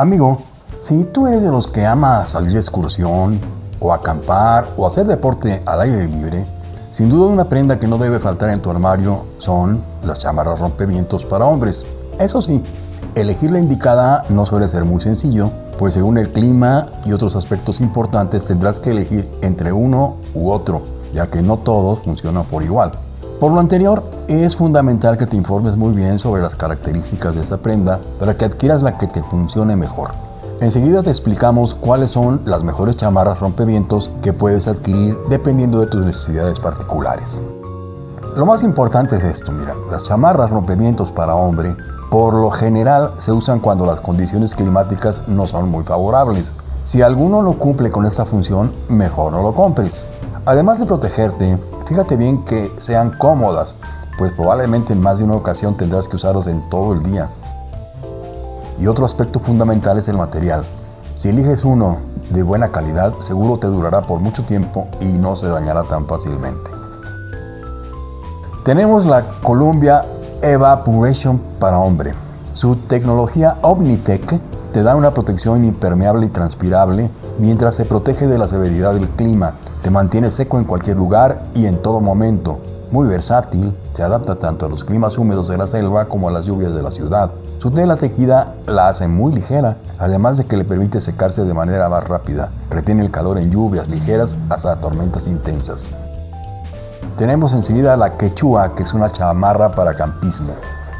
Amigo, si tú eres de los que ama salir de excursión, o acampar, o hacer deporte al aire libre, sin duda una prenda que no debe faltar en tu armario son las chamarras rompevientos para hombres. Eso sí, elegir la indicada no suele ser muy sencillo, pues según el clima y otros aspectos importantes tendrás que elegir entre uno u otro, ya que no todos funcionan por igual. Por lo anterior, es fundamental que te informes muy bien sobre las características de esa prenda para que adquieras la que te funcione mejor. Enseguida te explicamos cuáles son las mejores chamarras rompevientos que puedes adquirir dependiendo de tus necesidades particulares. Lo más importante es esto, mira, las chamarras rompevientos para hombre por lo general se usan cuando las condiciones climáticas no son muy favorables. Si alguno no cumple con esta función, mejor no lo compres. Además de protegerte, fíjate bien que sean cómodas, pues probablemente en más de una ocasión tendrás que usarlas en todo el día. Y otro aspecto fundamental es el material. Si eliges uno de buena calidad, seguro te durará por mucho tiempo y no se dañará tan fácilmente. Tenemos la Columbia Evaporation para hombre. Su tecnología Omnitech te da una protección impermeable y transpirable mientras se protege de la severidad del clima. Te mantiene seco en cualquier lugar y en todo momento. Muy versátil, se adapta tanto a los climas húmedos de la selva como a las lluvias de la ciudad. Su tela tejida la hace muy ligera, además de que le permite secarse de manera más rápida. Retiene el calor en lluvias ligeras hasta tormentas intensas. Tenemos enseguida la quechua, que es una chamarra para campismo.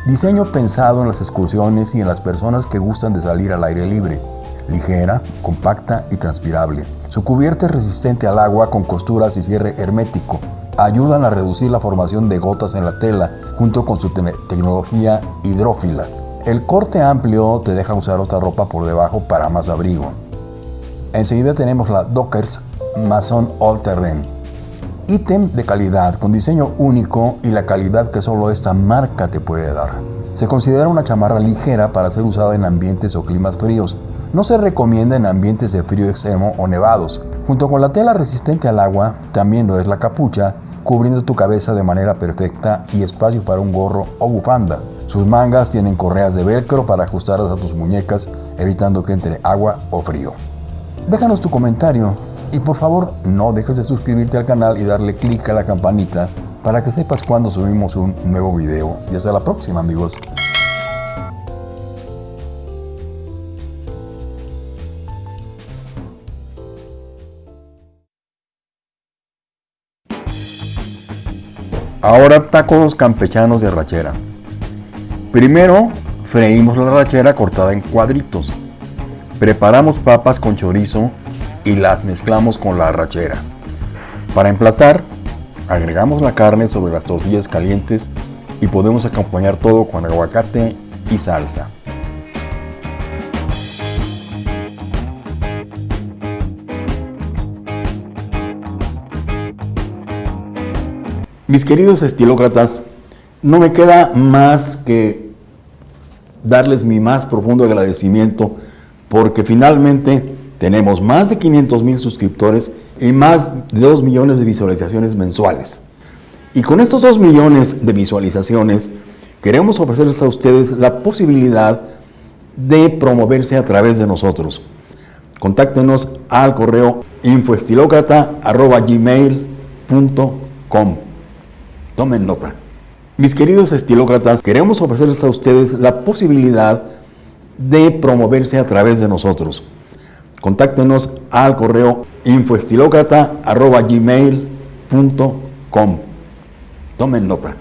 Diseño pensado en las excursiones y en las personas que gustan de salir al aire libre. Ligera, compacta y transpirable. Su cubierta es resistente al agua con costuras y cierre hermético ayudan a reducir la formación de gotas en la tela junto con su tecnología hidrófila. El corte amplio te deja usar otra ropa por debajo para más abrigo. Enseguida tenemos la Dockers Mason All Terrain. Ítem de calidad con diseño único y la calidad que solo esta marca te puede dar. Se considera una chamarra ligera para ser usada en ambientes o climas fríos. No se recomienda en ambientes de frío extremo o nevados. Junto con la tela resistente al agua, también lo es la capucha, cubriendo tu cabeza de manera perfecta y espacio para un gorro o bufanda. Sus mangas tienen correas de velcro para ajustarlas a tus muñecas, evitando que entre agua o frío. Déjanos tu comentario y por favor no dejes de suscribirte al canal y darle clic a la campanita para que sepas cuando subimos un nuevo video. Y hasta la próxima amigos. Ahora tacos campechanos de arrachera. Primero freímos la arrachera cortada en cuadritos. Preparamos papas con chorizo y las mezclamos con la arrachera. Para emplatar, agregamos la carne sobre las tortillas calientes y podemos acompañar todo con aguacate y salsa. Mis queridos estilócratas, no me queda más que darles mi más profundo agradecimiento porque finalmente tenemos más de 500 mil suscriptores y más de 2 millones de visualizaciones mensuales. Y con estos 2 millones de visualizaciones queremos ofrecerles a ustedes la posibilidad de promoverse a través de nosotros. Contáctenos al correo infoestilocrata.gmail.com Tomen nota. Mis queridos estilócratas, queremos ofrecerles a ustedes la posibilidad de promoverse a través de nosotros. Contáctenos al correo infoestilocrata.gmail.com. Tomen nota.